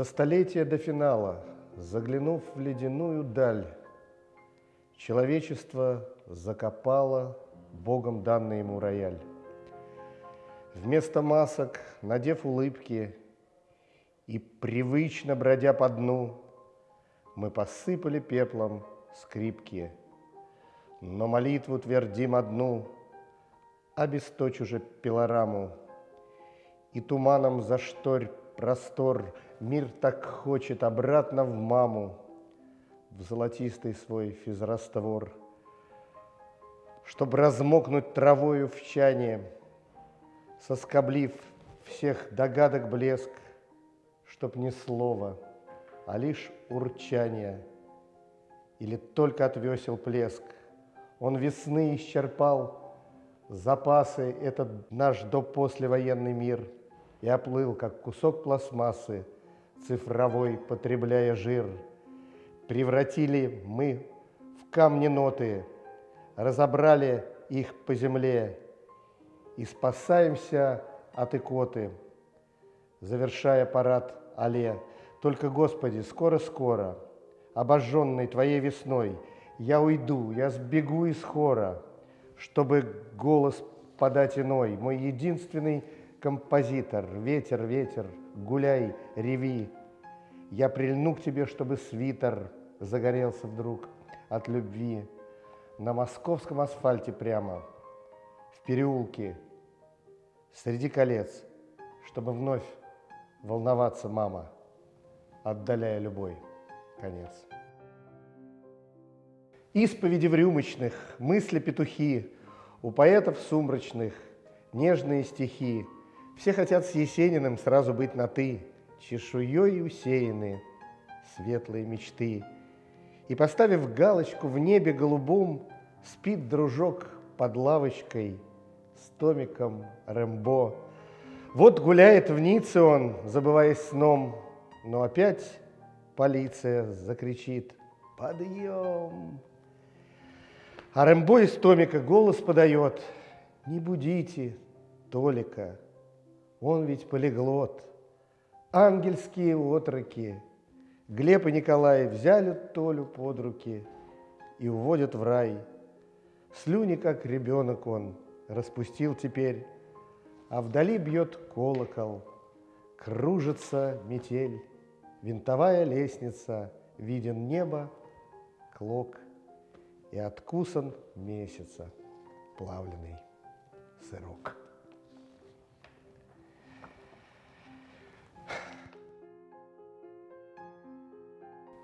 За столетия до финала, заглянув в ледяную даль, Человечество закопало Богом данный ему рояль. Вместо масок, надев улыбки И привычно бродя по дну, Мы посыпали пеплом скрипки, Но молитву твердим одну, Обесточь уже пилораму, И туманом зашторь простор Мир так хочет обратно в маму, В золотистый свой физраствор, Чтоб размокнуть травою в чане, Соскоблив всех догадок блеск, Чтоб ни слова, а лишь урчание, Или только от весел плеск. Он весны исчерпал запасы этот наш до-послевоенный мир И оплыл, как кусок пластмассы, цифровой, потребляя жир. Превратили мы в камни ноты, разобрали их по земле и спасаемся от икоты, завершая парад алле. Только, Господи, скоро-скоро, обожженный Твоей весной, я уйду, я сбегу из хора, чтобы голос подать иной, мой единственный композитор, ветер, ветер, гуляй, реви. Я прильну к тебе, чтобы свитер загорелся вдруг от любви. На московском асфальте прямо, в переулке, среди колец, чтобы вновь волноваться, мама, отдаляя любой конец. Исповеди в рюмочных, мысли петухи, у поэтов сумрачных, нежные стихи. Все хотят с Есениным сразу быть на «ты», чешуей усеяны светлые мечты. И, поставив галочку в небе голубом, спит дружок под лавочкой с томиком Рэмбо. Вот гуляет в Ницце он, забываясь сном, но опять полиция закричит «Подъем!». А Рэмбо из томика голос подает «Не будите Толика, он ведь полиглот» ангельские отроки. Глеб и Николай взяли Толю под руки и уводят в рай. Слюни, как ребенок он, распустил теперь, а вдали бьет колокол, кружится метель, винтовая лестница, виден небо, клок и откусан месяца плавленый сырок.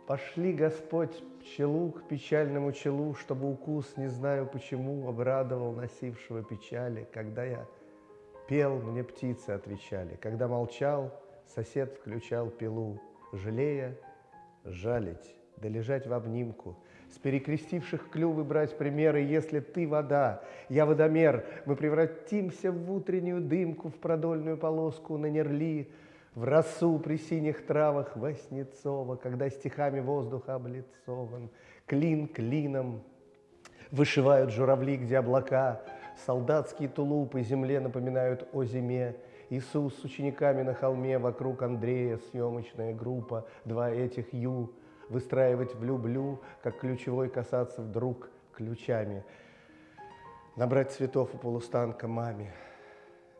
Пошли, Господь, пчелу к печальному челу, чтобы укус, не знаю почему, обрадовал носившего печали. Когда я пел, мне птицы отвечали. Когда молчал, сосед включал пилу, жалея, жалить, да лежать в обнимку. С перекрестивших клювы брать примеры, если ты вода, я водомер, мы превратимся в утреннюю дымку, в продольную полоску на нерли, в росу при синих травах Васнецова, когда стихами воздух облицован, клин клином вышивают журавли, где облака, солдатские тулупы земле напоминают о зиме, Иисус с учениками на холме, вокруг Андрея съемочная группа, два этих ю, выстраивать влюблю, как ключевой касаться вдруг ключами, набрать цветов у полустанка маме,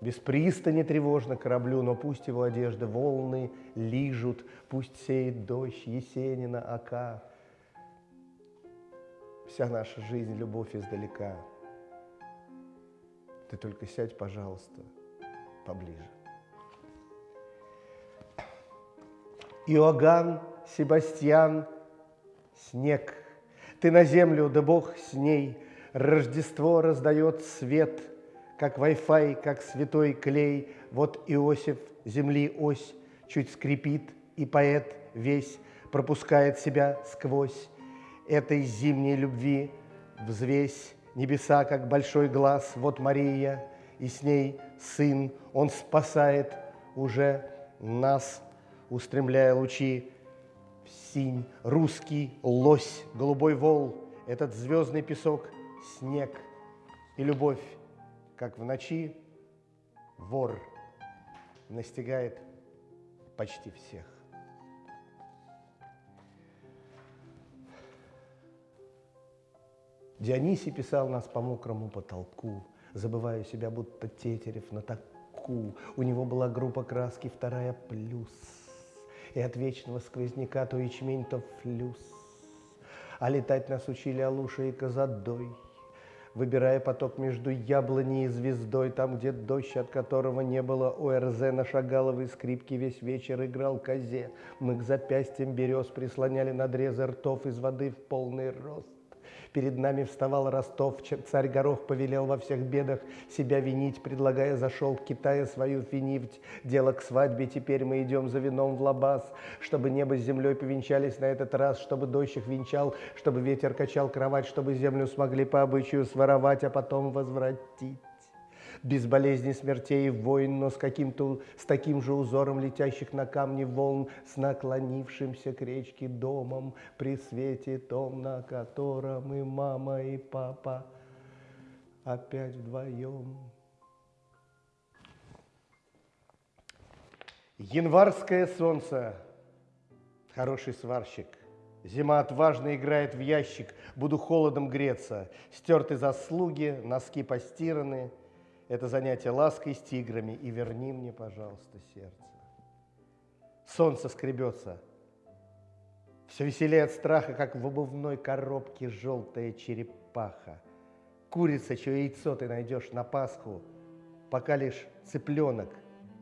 без пристани тревожно кораблю, но пусть его одежды волны лижут, пусть сеет дождь Есенина ока. Вся наша жизнь — любовь издалека. Ты только сядь, пожалуйста, поближе. Иоганн, Себастьян, снег. Ты на землю, да Бог с ней. Рождество раздает свет — как Wi-Fi, как святой клей. Вот Иосиф, земли ось, чуть скрипит, и поэт весь пропускает себя сквозь этой зимней любви взвесь небеса, как большой глаз. Вот Мария, и с ней сын, он спасает уже нас, устремляя лучи в синь. Русский лось, голубой вол, этот звездный песок, снег и любовь как в ночи вор настигает почти всех. Дионисий писал нас по мокрому потолку, забывая себя, будто Тетерев на таку. У него была группа краски «Вторая плюс», и от вечного сквозняка то ячмень, то флюс. А летать нас учили Алуша и Казадой — выбирая поток между яблоней и звездой, там, где дождь, от которого не было ОРЗ, на шагаловой скрипке весь вечер играл козе. Мы к запястьям берез прислоняли надрезы ртов из воды в полный рост. Перед нами вставал Ростов, царь Горох повелел во всех бедах себя винить, предлагая зашел к Китаю свою финифть. Дело к свадьбе, теперь мы идем за вином в лабаз, чтобы небо с землей повенчались на этот раз, чтобы дождь их венчал, чтобы ветер качал кровать, чтобы землю смогли по обычаю своровать, а потом возвратить без болезней, смертей войн, но с, каким-то, с таким же узором летящих на камни волн, с наклонившимся к речке домом, при свете том, на котором и мама, и папа опять вдвоем. Январское солнце, хороший сварщик, Зима отважно играет в ящик, буду холодом греться. Стерты заслуги, носки постираны — это занятие лаской с тиграми, и верни мне, пожалуйста, сердце. Солнце скребется, все веселее от страха, как в обувной коробке желтая черепаха. Курица, чье яйцо ты найдешь на Пасху, пока лишь цыпленок,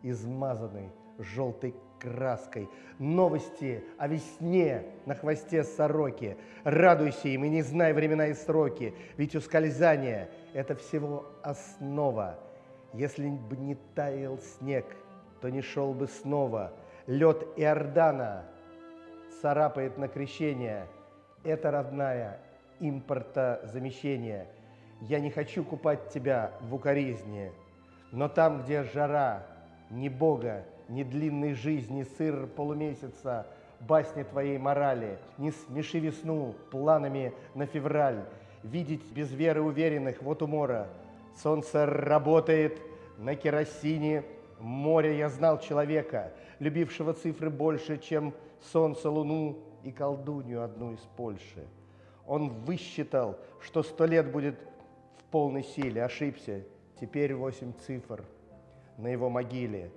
измазанный желтой краской. Новости о весне на хвосте сороки. Радуйся им и не знай времена и сроки, ведь ускользание – это всего основа. Если бы не таял снег, то не шел бы снова. Лед Иордана царапает на крещение. Это, родная, импортозамещение. Я не хочу купать тебя в укоризне, но там, где жара, ни Бога, ни длинной жизни, сыр полумесяца, басни твоей морали, не смеши весну планами на февраль, видеть без веры уверенных, вот умора. Солнце работает на керосине, море я знал человека, любившего цифры больше, чем солнце, луну и колдунью одну из Польши. Он высчитал, что сто лет будет в полной силе, ошибся, теперь восемь цифр на его могиле.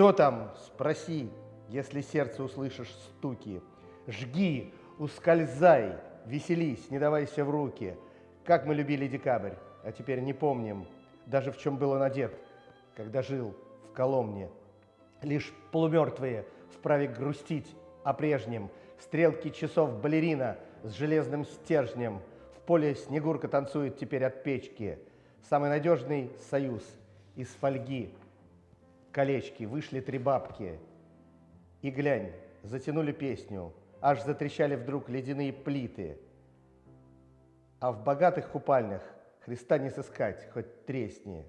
Кто там? Спроси, если сердце услышишь стуки. Жги, ускользай, веселись, не давайся в руки. Как мы любили декабрь, а теперь не помним, даже в чем был он одет, когда жил в Коломне. Лишь полумертвые вправе грустить о прежнем. Стрелки часов балерина с железным стержнем. В поле Снегурка танцует теперь от печки. Самый надежный союз из фольги. Колечки, вышли три бабки. И глянь, затянули песню – аж затрещали вдруг ледяные плиты. А в богатых купальнях Христа не сыскать, хоть тресни,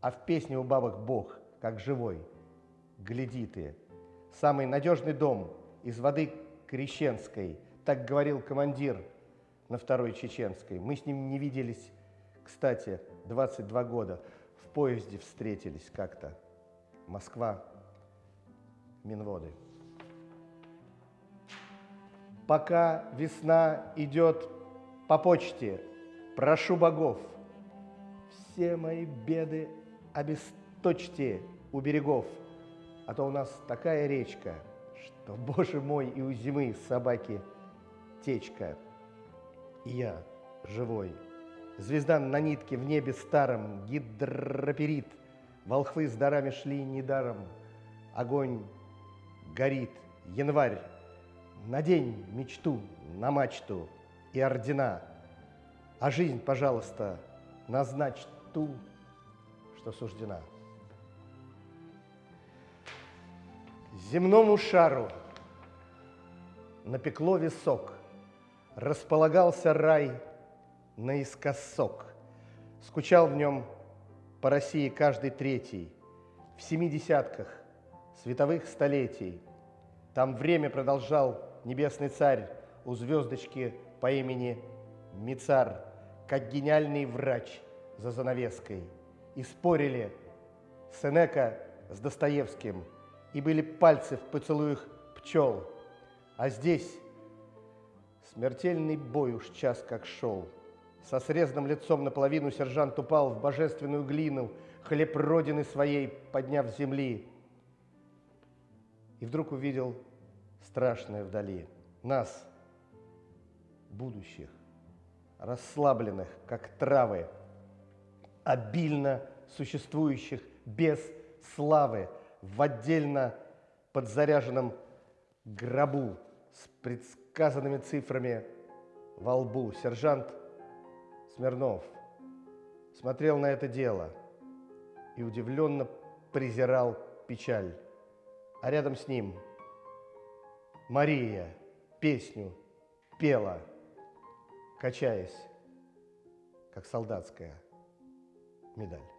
а в песне у бабок Бог, как живой, гляди ты. Самый надежный дом из воды крещенской, так говорил командир на второй чеченской. Мы с ним не виделись, кстати, 22 года. В поезде встретились как-то. Москва, Минводы пока весна идет по почте, прошу богов, все мои беды обесточьте у берегов, а то у нас такая речка, что, боже мой, и у зимы собаки течка. И я живой. Звезда на нитке в небе старом, гидроперит. Волхвы с дарами шли недаром. Огонь горит. Январь Надень мечту на мачту и ордена, а жизнь, пожалуйста, назначь ту, что суждена. Земному шару напекло висок, располагался рай наискосок. Скучал в нем по России каждый третий, в семи десятках световых столетий. Там время продолжал небесный царь у звездочки по имени Мицар, как гениальный врач за занавеской. И спорили Сенека с Достоевским, и были пальцы в поцелуях пчел. А здесь смертельный бой уж час как шел. Со срезанным лицом наполовину сержант упал в божественную глину, хлеб родины своей подняв земли. И вдруг увидел страшное вдали. Нас, будущих, расслабленных, как травы, обильно существующих без славы, в отдельно подзаряженном гробу с предсказанными цифрами во лбу. Сержант Смирнов смотрел на это дело и удивленно презирал печаль. А рядом с ним Мария песню пела, качаясь, как солдатская медаль.